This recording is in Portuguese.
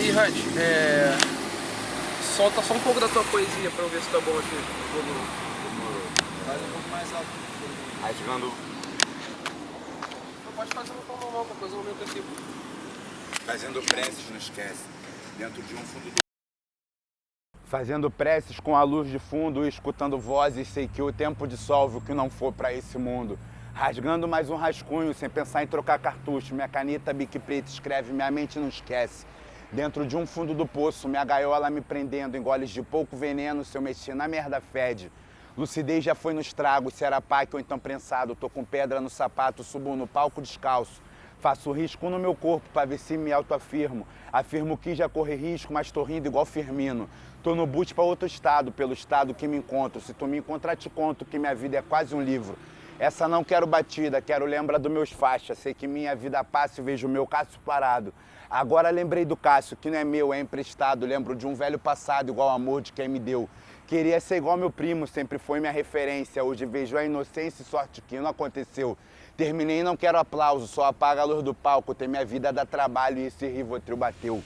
Hunt, é... solta só um pouco da tua poesia pra eu ver se tá bom aqui. Faz um pouco mais alto. Rasgando, Pode fazer no tom normal, qualquer coisa eu aumento aqui. fazendo preces, não esquece. Dentro de um fundo do... Fazendo preces com a luz de fundo e escutando vozes, sei que o tempo dissolve o que não for pra esse mundo. Rasgando mais um rascunho, sem pensar em trocar cartucho. Minha caneta bique preta escreve, minha mente não esquece. Dentro de um fundo do poço, minha gaiola me prendendo, em goles de pouco veneno, se eu mexer na merda fede. Lucidez já foi no estrago, se era pack ou então prensado. Tô com pedra no sapato, subo no palco descalço. Faço risco no meu corpo pra ver se me autoafirmo. Afirmo que já corri risco, mas tô rindo igual Firmino. Tô no boot pra outro estado, pelo estado que me encontro. Se tu me encontrar, te conto que minha vida é quase um livro. Essa não quero batida, quero lembrar dos meus faixas. Sei que minha vida passa e vejo o meu Cássio parado. Agora lembrei do Cássio, que não é meu, é emprestado. Lembro de um velho passado, igual amor de quem me deu. Queria ser igual meu primo, sempre foi minha referência. Hoje vejo a inocência e sorte que não aconteceu. Terminei, não quero aplauso, só apaga a luz do palco. Tem minha vida dá trabalho e esse Rivotril bateu.